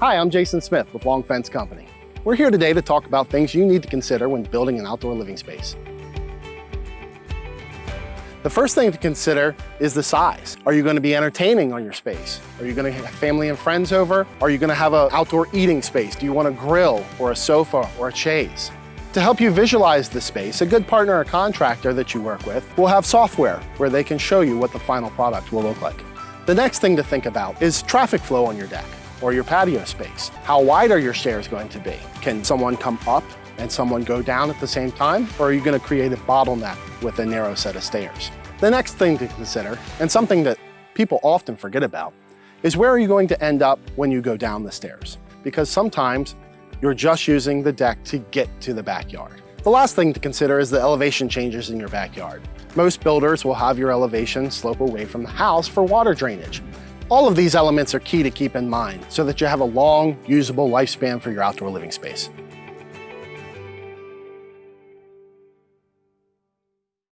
Hi, I'm Jason Smith with Long Fence Company. We're here today to talk about things you need to consider when building an outdoor living space. The first thing to consider is the size. Are you going to be entertaining on your space? Are you going to have family and friends over? Are you going to have an outdoor eating space? Do you want a grill or a sofa or a chaise? To help you visualize the space, a good partner or contractor that you work with will have software where they can show you what the final product will look like. The next thing to think about is traffic flow on your deck or your patio space. How wide are your stairs going to be? Can someone come up and someone go down at the same time? Or are you gonna create a bottleneck with a narrow set of stairs? The next thing to consider, and something that people often forget about, is where are you going to end up when you go down the stairs? Because sometimes you're just using the deck to get to the backyard. The last thing to consider is the elevation changes in your backyard. Most builders will have your elevation slope away from the house for water drainage. All of these elements are key to keep in mind so that you have a long, usable lifespan for your outdoor living space.